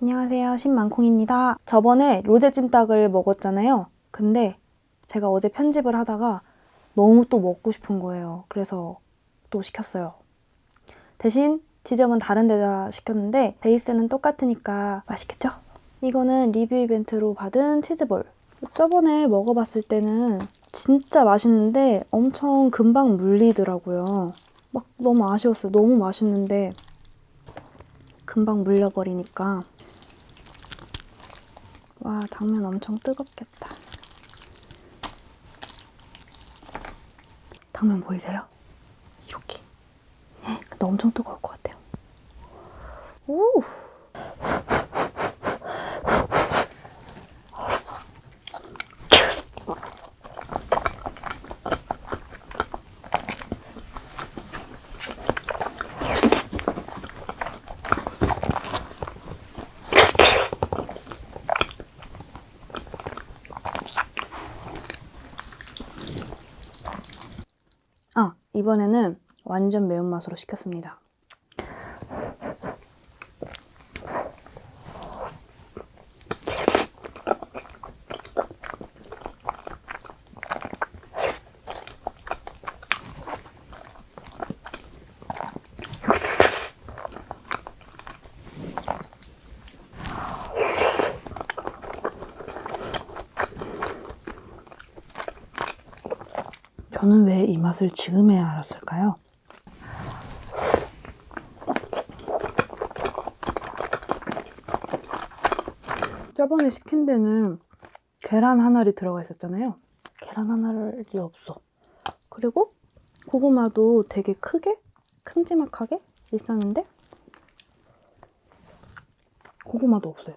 안녕하세요. 신만콩입니다. 저번에 로제 찜닭을 먹었잖아요. 근데 제가 어제 편집을 하다가 너무 또 먹고 싶은 거예요. 그래서 또 시켰어요. 대신 지점은 다른 데다 시켰는데 베이스는 똑같으니까 맛있겠죠? 이거는 리뷰 이벤트로 받은 치즈볼. 저번에 먹어봤을 때는 진짜 맛있는데 엄청 금방 물리더라고요. 막 너무 아쉬웠어요. 너무 맛있는데 금방 물려버리니까 와 당면 엄청 뜨겁겠다 당면 보이세요? 여기 근데 엄청 뜨거울 것 같아요 오! 아, 이번에는 완전 매운맛으로 시켰습니다. 저는 왜 이 맛을 지금에야 알았을까요? 저번에 시킨 데는 계란 한 알이 들어가 있었잖아요. 계란 한 알이 없어. 그리고 고구마도 되게 크게, 큼지막하게 있었는데 고구마도 없어요.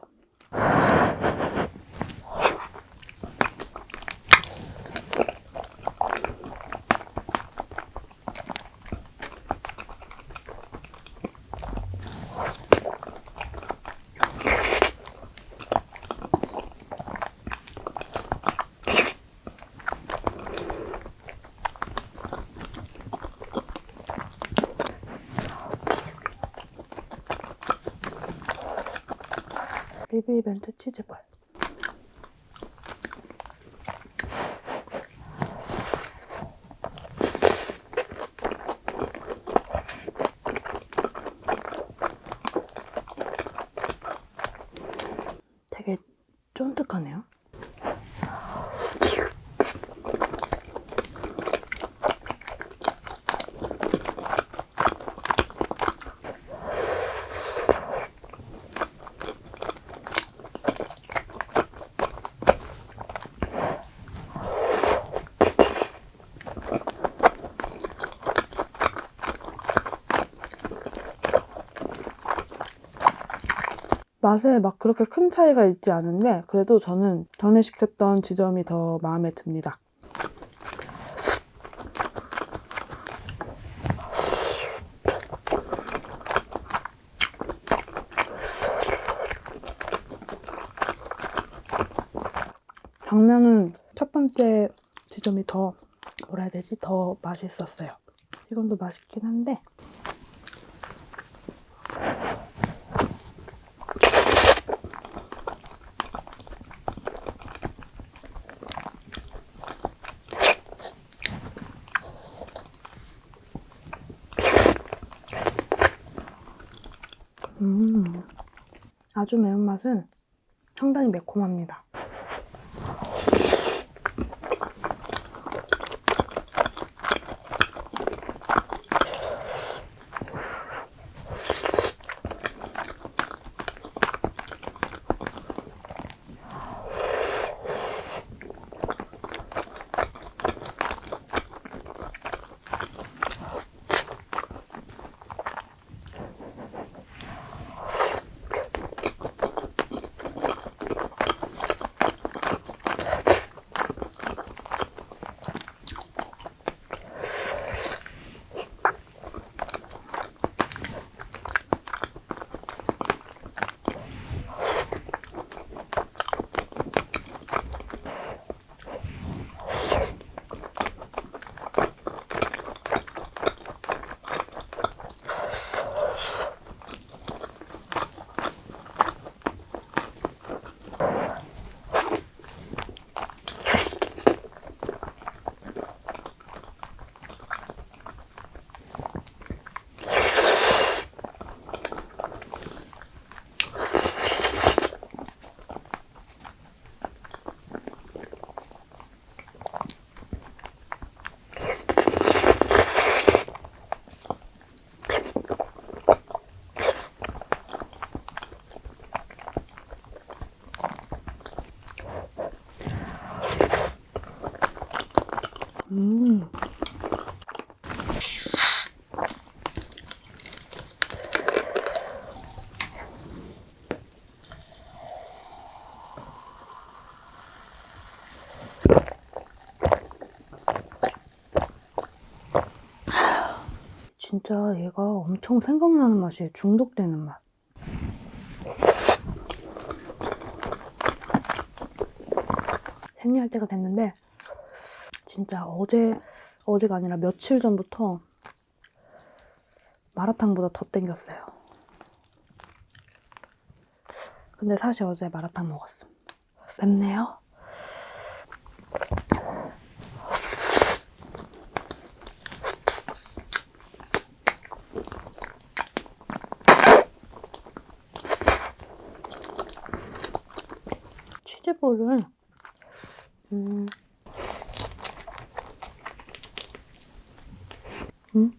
이벤트 치즈볼. 되게 쫀득하네요 맛에 막 그렇게 큰 차이가 있지 않은데 그래도 저는 전에 시켰던 지점이 더 마음에 듭니다. 당면은 첫 번째 지점이 더 뭐라 해야 되지? 더 맛있었어요. 이건 도 맛있긴 한데 아주 매운맛은 상당히 매콤합니다. 진짜 얘가 엄청 생각나는 맛이에요. 중독되는 맛. 생리할 때가 됐는데 진짜 어제 어제가 아니라 며칠 전부터 마라탕보다 더 땡겼어요. 근데 사실 어제 마라탕 먹었음. 맵네요. 치즈볼을 음. 음?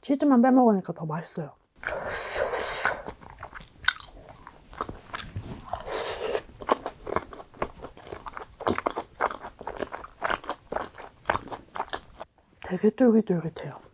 치즈만 빼먹으니까 더 맛있어요. 되게 쫄깃쫄깃해요.